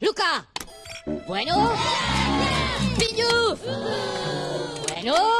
¡Luca! Bueno. ¡Piñu! Bueno.